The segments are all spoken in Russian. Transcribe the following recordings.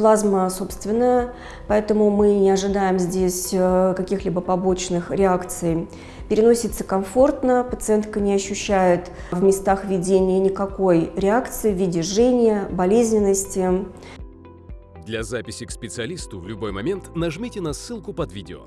Плазма собственная, поэтому мы не ожидаем здесь э, каких-либо побочных реакций. Переносится комфортно, пациентка не ощущает в местах введения никакой реакции в виде жжения, болезненности. Для записи к специалисту в любой момент нажмите на ссылку под видео.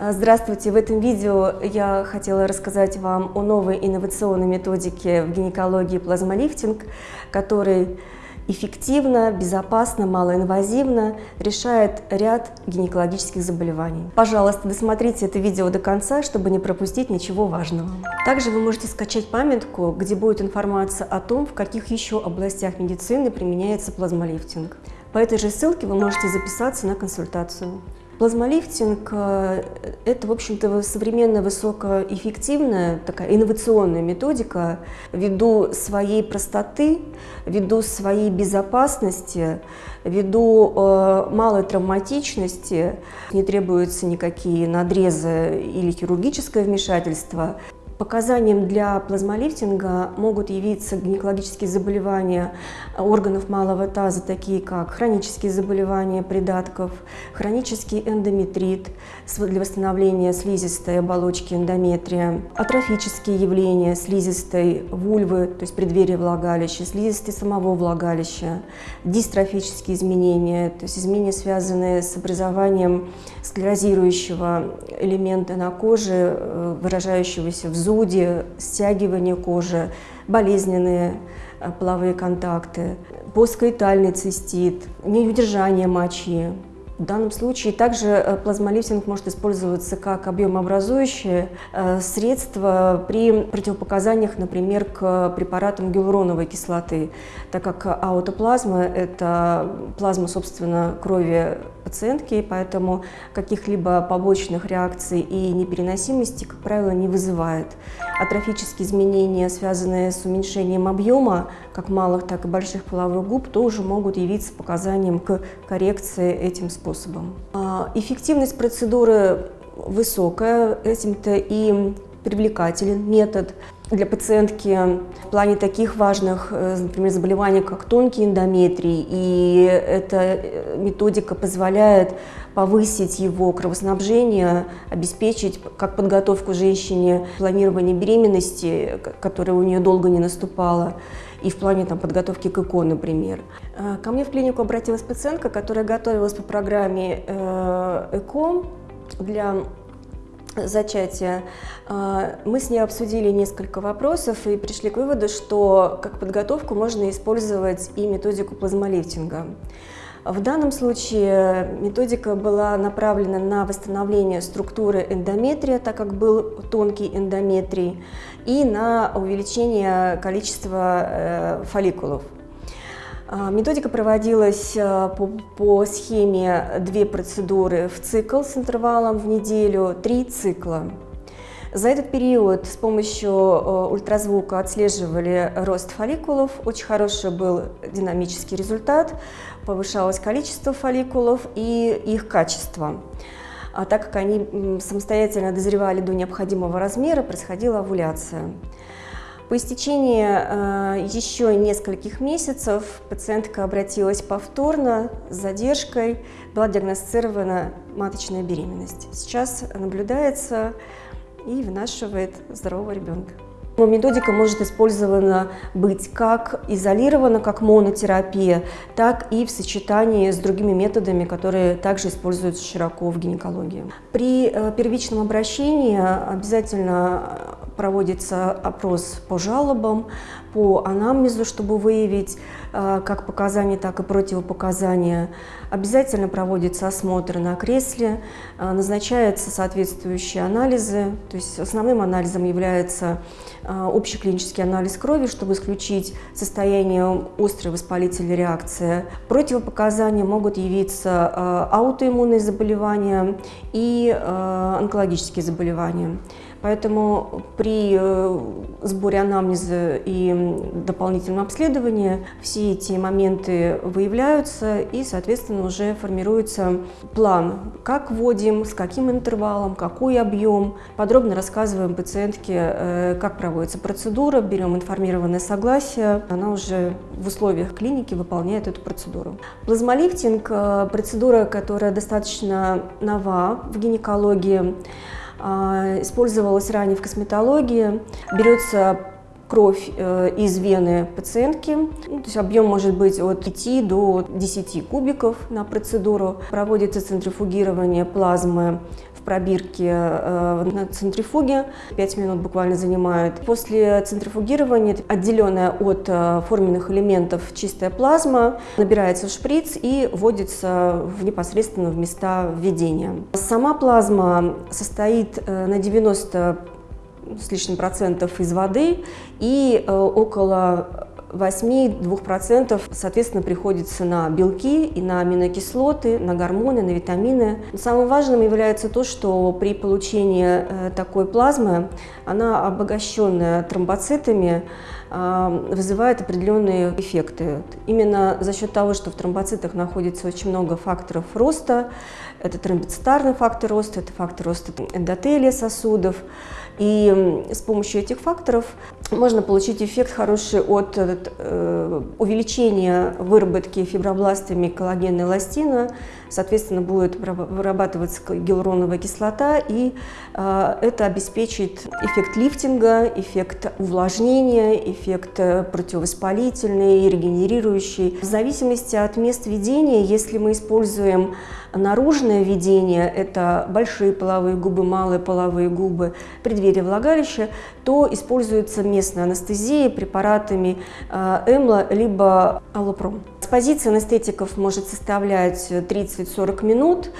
Здравствуйте! В этом видео я хотела рассказать вам о новой инновационной методике в гинекологии плазмолифтинг, который эффективно, безопасно, малоинвазивно решает ряд гинекологических заболеваний. Пожалуйста, досмотрите это видео до конца, чтобы не пропустить ничего важного. Также вы можете скачать памятку, где будет информация о том, в каких еще областях медицины применяется плазмолифтинг. По этой же ссылке вы можете записаться на консультацию. Плазмолифтинг э, – это, в общем-то, современная высокоэффективная, такая инновационная методика ввиду своей простоты, ввиду своей безопасности, ввиду э, малой травматичности, не требуются никакие надрезы или хирургическое вмешательство. Показанием для плазмолифтинга могут явиться гинекологические заболевания органов малого таза, такие как хронические заболевания придатков, хронический эндометрит для восстановления слизистой оболочки эндометрия, атрофические явления слизистой вульвы, то есть преддверие влагалища, слизистой самого влагалища, дистрофические изменения, то есть изменения, связанные с образованием склерозирующего элемента на коже, э, выражающегося в зуде, стягивание кожи, болезненные э, половые контакты, поскоитальный цистит, неудержание мочи, в данном случае также э, плазмолифтинг может использоваться как объемообразующее э, средство при противопоказаниях, например, к препаратам гиалуроновой кислоты, так как аутоплазма – это плазма, собственно, крови пациентки, поэтому каких-либо побочных реакций и непереносимости, как правило, не вызывает. Атрофические изменения, связанные с уменьшением объема как малых, так и больших половых губ, тоже могут явиться показанием к коррекции этим способом. А, эффективность процедуры высокая, этим-то и привлекателен метод для пациентки в плане таких важных, э, например, заболеваний, как тонкий эндометрий. И эта э, методика позволяет повысить его кровоснабжение, обеспечить как подготовку женщине планирования беременности, которая у нее долго не наступала, и в плане там, подготовки к ЭКО, например. Э, ко мне в клинику обратилась пациентка, которая готовилась по программе ЭКО для зачатия, а, мы с ней обсудили несколько вопросов и пришли к выводу, что как подготовку можно использовать и методику плазмолифтинга. В данном случае методика была направлена на восстановление структуры эндометрия, так как был тонкий эндометрий, и на увеличение количества э, фолликулов. А, методика проводилась а, по, по схеме две процедуры в цикл с интервалом в неделю, три цикла. За этот период с помощью а, ультразвука отслеживали рост фолликулов, очень хороший был динамический результат, повышалось количество фолликулов и их качество. А так как они самостоятельно дозревали до необходимого размера, происходила овуляция. По истечении э, еще нескольких месяцев пациентка обратилась повторно с задержкой, была диагностирована маточная беременность. Сейчас наблюдается и вынашивает здорового ребенка. Методика может использована быть как изолирована, как монотерапия, так и в сочетании с другими методами, которые также используются широко в гинекологии. При э, первичном обращении обязательно проводится опрос по жалобам, по анамнезу, чтобы выявить э, как показания, так и противопоказания. Обязательно проводится осмотр на кресле, э, назначаются соответствующие анализы. То есть основным анализом является э, общий клинический анализ крови, чтобы исключить состояние острой воспалительной реакции. Противопоказания могут явиться аутоиммунные заболевания и онкологические заболевания. Поэтому при э, сборе анамнеза и дополнительном обследовании все эти моменты выявляются и, соответственно, уже формируется план, как вводим, с каким интервалом, какой объем. Подробно рассказываем пациентке, э, как проводится процедура, берем информированное согласие. Она уже в условиях клиники выполняет эту процедуру. Плазмолифтинг – процедура, которая достаточно нова в гинекологии. А, использовалась ранее в косметологии. Берется кровь э, из вены пациентки. Ну, то есть объем может быть от 5 до 10 кубиков на процедуру. Проводится центрифугирование плазмы пробирки э, на центрифуге. 5 минут буквально занимает. После центрифугирования, отделенная от э, форменных элементов чистая плазма, набирается в шприц и вводится в непосредственно в места введения. Сама плазма состоит э, на 90 с лишним процентов из воды и около 8-2% соответственно приходится на белки и на аминокислоты, на гормоны, на витамины. Самым важным является то, что при получении э, такой плазмы она обогащенная тромбоцитами э, вызывает определенные эффекты. Именно за счет того, что в тромбоцитах находится очень много факторов роста, это тромбоцитарный фактор роста, это фактор роста эндотелия сосудов, и с помощью этих факторов можно получить эффект хороший от э, увеличения выработки фибробластами коллагена и эластина, соответственно, будет вырабатываться гиалуроновая кислота, и э, это обеспечит эффект лифтинга, эффект увлажнения, эффект э, противовоспалительный, регенерирующий. В зависимости от мест введения, если мы используем наружное введение, это большие половые губы, малые половые губы, преддверие влагалища, то используется местная анестезия препаратами э, Эмла либо Аллопром. Экспозиция анестетиков может составлять 30-40 минут,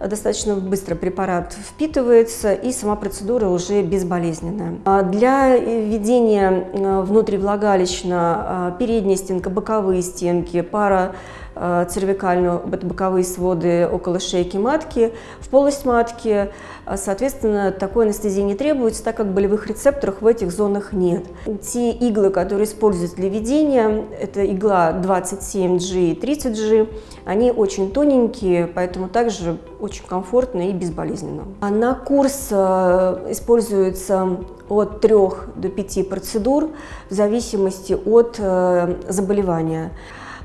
достаточно быстро препарат впитывается и сама процедура уже безболезненная. А для введения э, внутривлагалищно э, передняя стенка, боковые стенки, пара Э, цервикальную, боковые своды около шейки матки, в полость матки. Э, соответственно, такой анестезии не требуется, так как болевых рецепторов в этих зонах нет. Те иглы, которые используются для введения, это игла 27G и 30G, они очень тоненькие, поэтому также очень комфортно и безболезненно. А на курс э, используется от 3 до 5 процедур в зависимости от заболевания.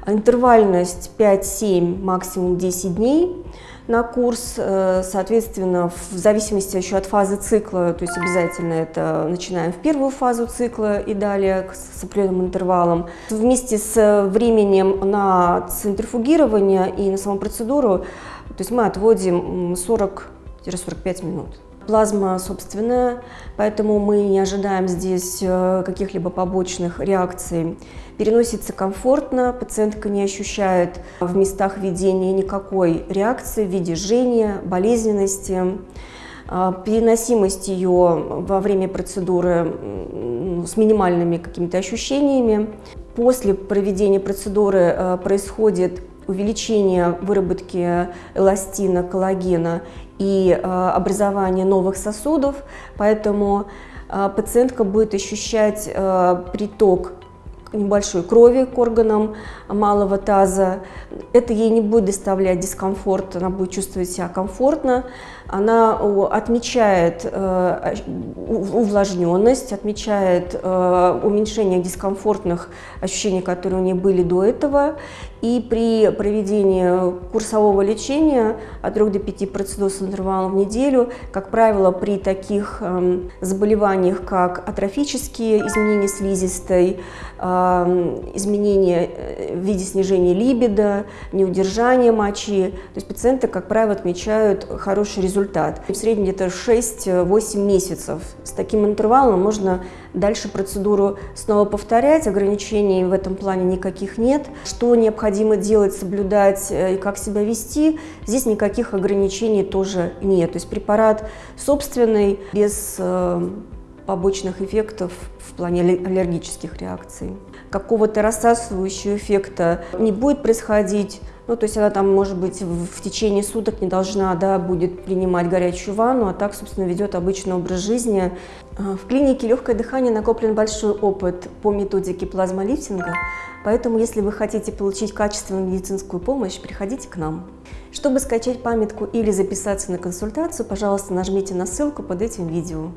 Интервальность 5-7, максимум 10 дней на курс, э, соответственно, в зависимости еще от фазы цикла, то есть обязательно это начинаем в первую фазу цикла и далее с определенным интервалом. Вместе с временем на центрифугирование и на саму процедуру, то есть мы отводим 40-45 минут. Плазма собственная, поэтому мы не ожидаем здесь э, каких-либо побочных реакций. Переносится комфортно, пациентка не ощущает в местах введения никакой реакции в виде жжения, болезненности. А, переносимость ее во время процедуры с минимальными какими-то ощущениями. После проведения процедуры э, происходит увеличение выработки эластина, коллагена и э, образование новых сосудов, поэтому э, пациентка будет ощущать э, приток небольшой крови к органам малого таза. Это ей не будет доставлять дискомфорт, она будет чувствовать себя комфортно. Она отмечает увлажненность, отмечает уменьшение дискомфортных ощущений, которые у нее были до этого. И при проведении курсового лечения от 3 до 5 процедур с интервалом в неделю, как правило, при таких э, заболеваниях, как атрофические изменения слизистой, э, изменения э, в виде снижения либидо, неудержания мочи, то есть пациенты, как правило, отмечают хороший результат. В среднем где-то 6-8 месяцев. С таким интервалом можно дальше процедуру снова повторять, ограничений в этом плане никаких нет. Что необходимо делать, соблюдать э, и как себя вести, здесь никаких ограничений тоже нет. То есть препарат собственный, без э, побочных эффектов в плане аллергических реакций. Какого-то рассасывающего эффекта не будет происходить, Ну, то есть она там, может быть, в, течение суток не должна, да, будет принимать горячую ванну, а так, собственно, ведет обычный образ жизни. А, в клинике «Легкое дыхание» накоплен большой опыт по методике плазмолифтинга, поэтому, если вы хотите получить качественную медицинскую помощь, приходите к нам. Чтобы скачать памятку или записаться на консультацию, пожалуйста, нажмите на ссылку под этим видео.